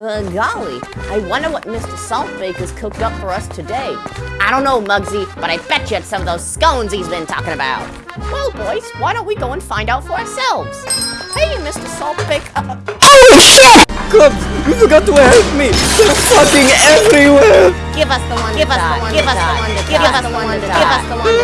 Uh, golly, I wonder what Mr. Saltbaker's cooked up for us today. I don't know, Mugsy, but I bet you it's some of those scones he's been talking about. Well, boys, why don't we go and find out for ourselves? Hey, Mr. Saltbaker. Uh, uh, oh, shit! Cubs, you forgot to help me! They're fucking everywhere! Give us the one Give us the one Give us the one Give us the one Give us the one